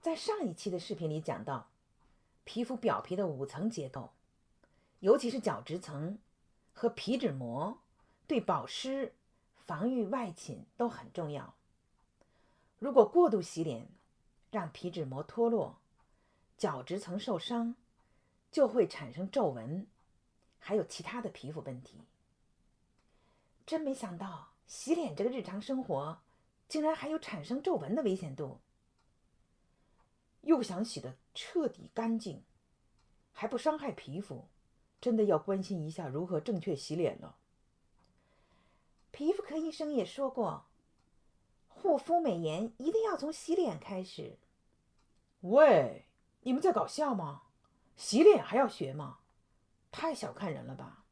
在上一期的视频里讲到，皮肤表皮的五层结构，尤其是角质层和皮脂膜，对保湿、防御外侵都很重要。如果过度洗脸，让皮脂膜脱落，角质层受伤，就会产生皱纹，还有其他的皮肤问题。真没想到，洗脸这个日常生活，竟然还有产生皱纹的危险度。又想洗得彻底干净，还不伤害皮肤，真的要关心一下如何正确洗脸了。皮肤科医生也说过，护肤美颜一定要从洗脸开始。喂，你们在搞笑吗？洗脸还要学吗？太小看人了吧！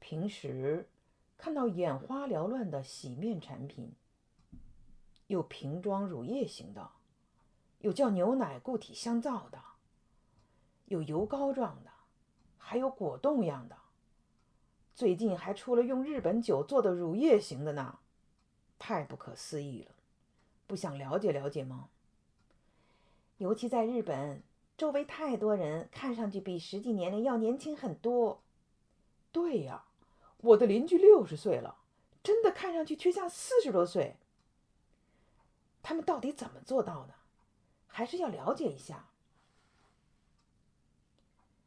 平时看到眼花缭乱的洗面产品，有瓶装乳液型的。有叫牛奶固体香皂的，有油膏状的，还有果冻样的。最近还出了用日本酒做的乳液型的呢，太不可思议了！不想了解了解吗？尤其在日本，周围太多人看上去比实际年龄要年轻很多。对呀，我的邻居六十岁了，真的看上去却像四十多岁。他们到底怎么做到的？还是要了解一下。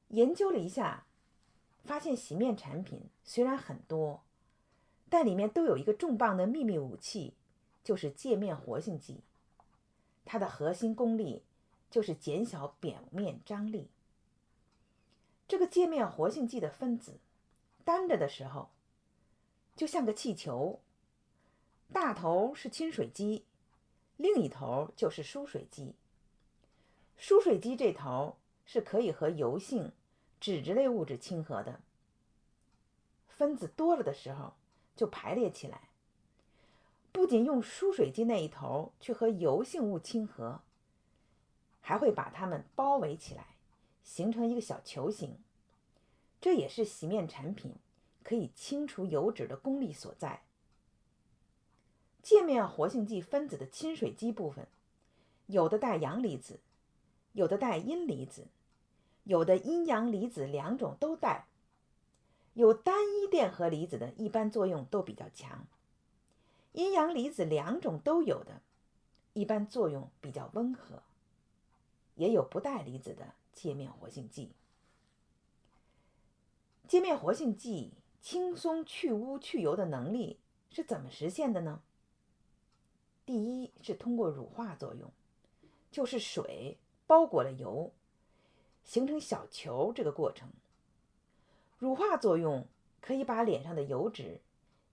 研究了一下，发现洗面产品虽然很多，但里面都有一个重磅的秘密武器，就是界面活性剂。它的核心功力就是减小表面张力。这个界面活性剂的分子单着的时候，就像个气球，大头是亲水基，另一头就是疏水基。疏水基这头是可以和油性、脂质类物质亲和的，分子多了的时候就排列起来。不仅用疏水基那一头去和油性物亲和，还会把它们包围起来，形成一个小球形。这也是洗面产品可以清除油脂的功力所在。界面活性剂分子的亲水基部分，有的带阳离子。有的带阴离子，有的阴阳离子两种都带。有单一电荷离子的，一般作用都比较强；阴阳离子两种都有的，一般作用比较温和。也有不带离子的界面活性剂。界面活性剂轻松去污去油的能力是怎么实现的呢？第一是通过乳化作用，就是水。包裹了油，形成小球。这个过程，乳化作用可以把脸上的油脂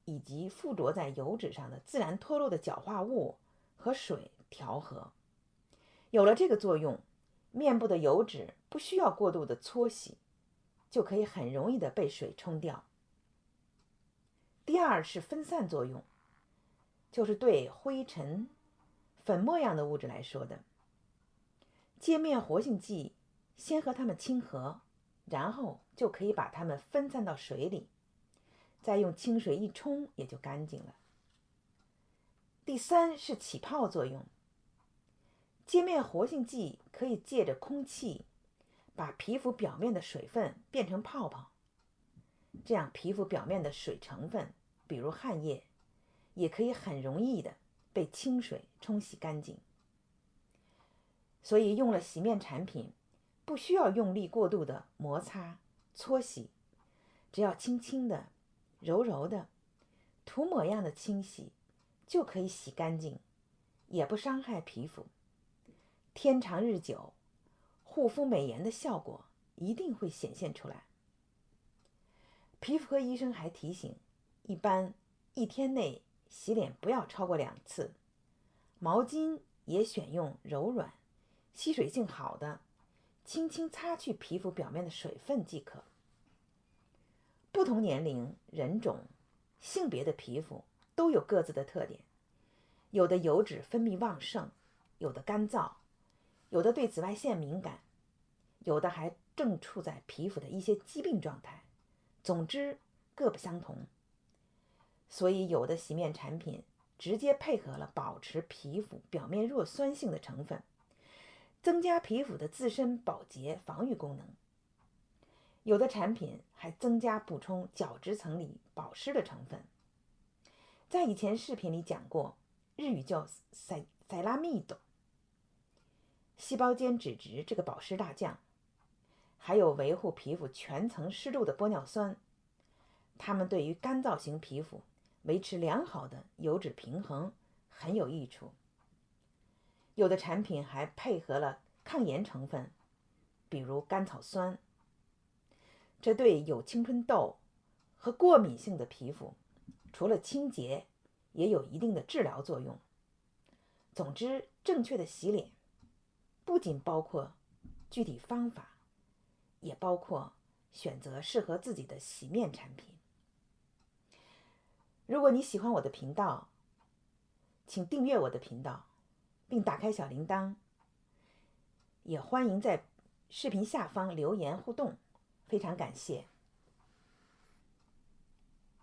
以及附着在油脂上的自然脱落的角化物和水调和。有了这个作用，面部的油脂不需要过度的搓洗，就可以很容易的被水冲掉。第二是分散作用，就是对灰尘、粉末样的物质来说的。界面活性剂先和它们亲和，然后就可以把它们分散到水里，再用清水一冲也就干净了。第三是起泡作用，界面活性剂可以借着空气把皮肤表面的水分变成泡泡，这样皮肤表面的水成分，比如汗液，也可以很容易的被清水冲洗干净。所以用了洗面产品，不需要用力过度的摩擦、搓洗，只要轻轻的、柔柔的、涂抹样的清洗，就可以洗干净，也不伤害皮肤。天长日久，护肤美颜的效果一定会显现出来。皮肤科医生还提醒，一般一天内洗脸不要超过两次，毛巾也选用柔软。吸水性好的，轻轻擦去皮肤表面的水分即可。不同年龄、人种、性别的皮肤都有各自的特点，有的油脂分泌旺盛，有的干燥，有的对紫外线敏感，有的还正处在皮肤的一些疾病状态。总之，各不相同。所以，有的洗面产品直接配合了保持皮肤表面弱酸性的成分，增加皮肤的自身保洁防御功能。有的产品还增加补充角质层里保湿的成分。在以前视频里讲过，日语叫塞塞拉密朵，细胞间脂质这个保湿大将，还有维护皮肤全层湿度的玻尿酸，它们对于干燥型皮肤。维持良好的油脂平衡很有益处。有的产品还配合了抗炎成分，比如甘草酸，这对有青春痘和过敏性的皮肤，除了清洁，也有一定的治疗作用。总之，正确的洗脸不仅包括具体方法，也包括选择适合自己的洗面产品。如果你喜欢我的频道，请订阅我的频道，并打开小铃铛。也欢迎在视频下方留言互动，非常感谢。